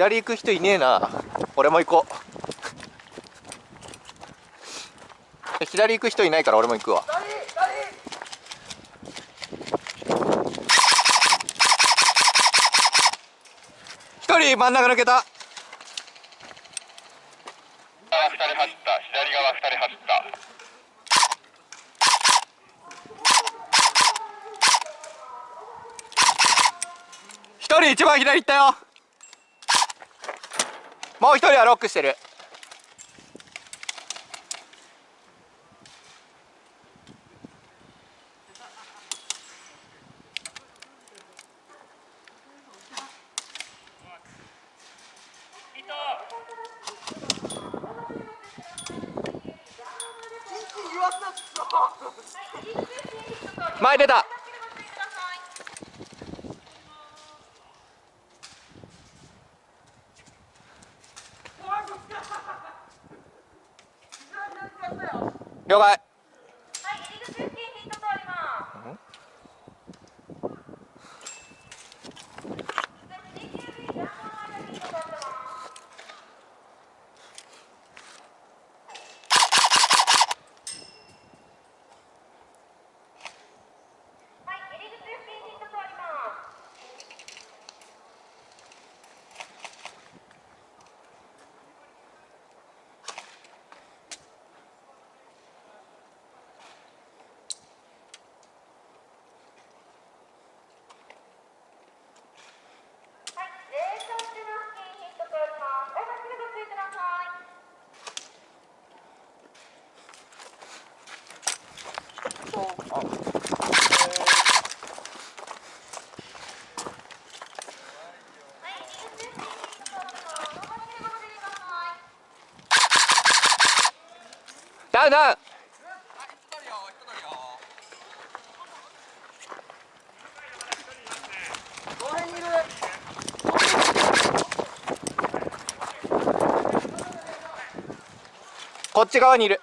左行く人いねえな。俺も行こう。左行く人いないから俺も行くわ。一人真ん中抜けた。二人走った。左側二人走った。一人一番左行ったよもう一人はロックしてる。前出た了解。ダウンダウンこっち側にいる。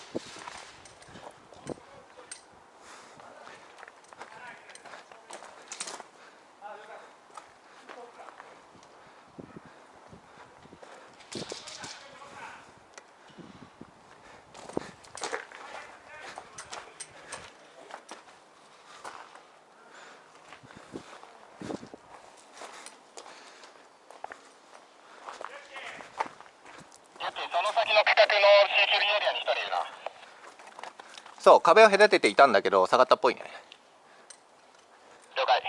そう壁を隔てていたんだけど下がったっぽいね。了解。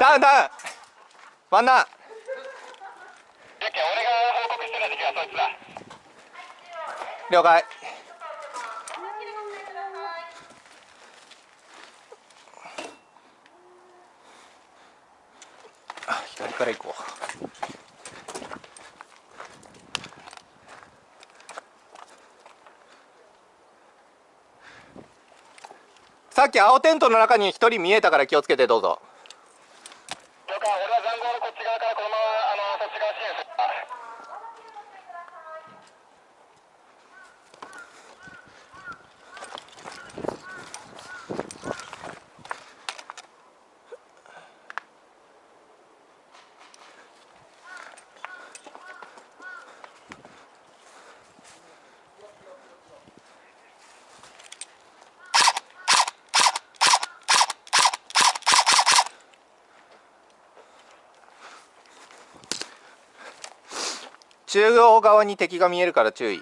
ダウンダウン。ワンダウン。了解。あ左から行こうさっき青テントの中に1人見えたから気をつけてどうぞ了解俺は残壕のこっち側からこのままあのそっち側支援する中央側に敵が見えるから注意。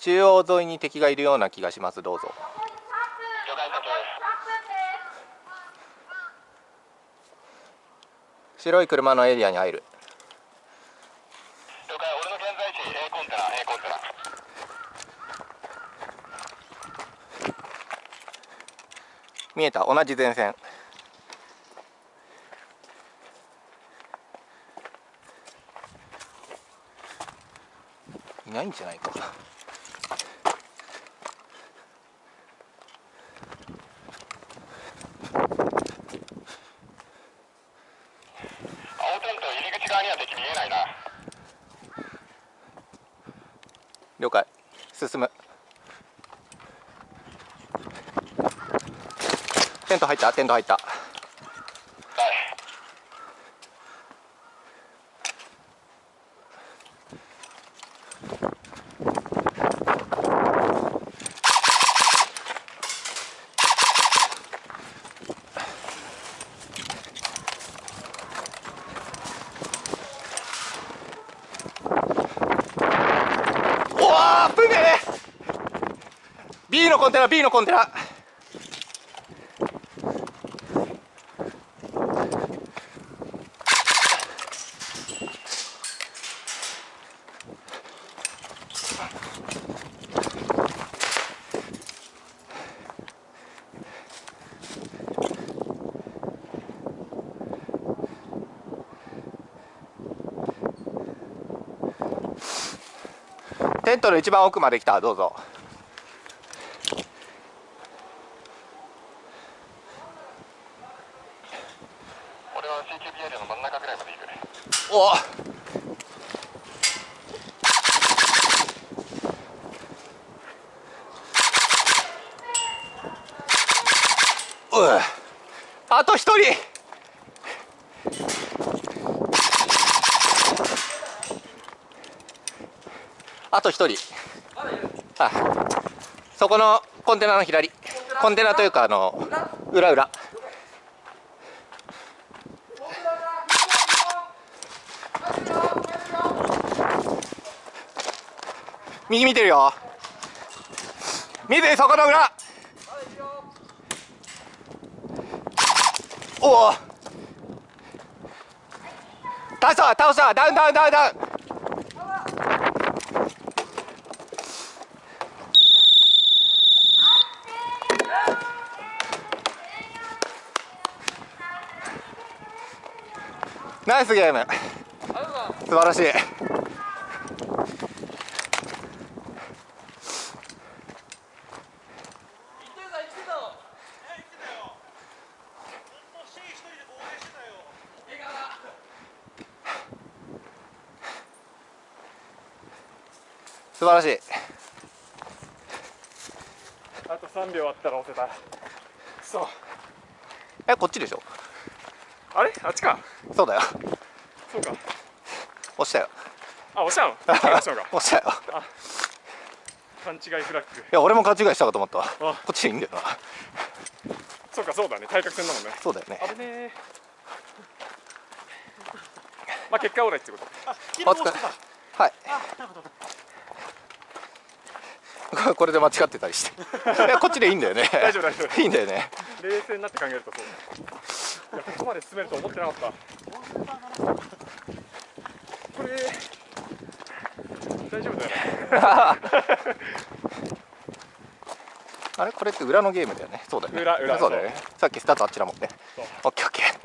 中央沿いに敵がいるような気がします。どうぞ。白い車のエリアに入る。見えた。同じ前線ないんじゃないか。了解。進む。テント入った？テント入ったはいおわー危ねえ B のコンテナ B のコンテナ。テントの一番奥まで来た。どうぞ。CQB エリアの真ん中ぐらい。まで行くねおううあと一人。あと一人。あそこのコンテナの左。コンテナというかあの裏裏。右見てるよ。見てそこの裏。おお。倒した倒した。ダウンダウンダウンダウン。ナイスゲーム。素晴らしい。素晴らしい。あと3秒あったら押せた。そう。えこっちでしょ？あれ？あっちか？そうだよ。そうか。押したよ。あ押したの？押したのか。押したよ。勘違いフラッグ。いや俺も勘違いしたかと思ったわ。こあっちでいいんだよな。そうかそうだね。対角線だもんね。そうだよね。危ねえまあ結果オーライってこと。お疲れ。はい これで間違ってたりして。いやこっちでいいんだよね。大丈夫大丈夫。いいんだよね。冷静になって考えるとそう。いやここまで進めると思ってなかった。これ大丈夫だよ。ね あれ？これって裏のゲームだよね。そうだよね。裏裏。そうだよね。さっきスタートあっちだもんね。オッケーオッケー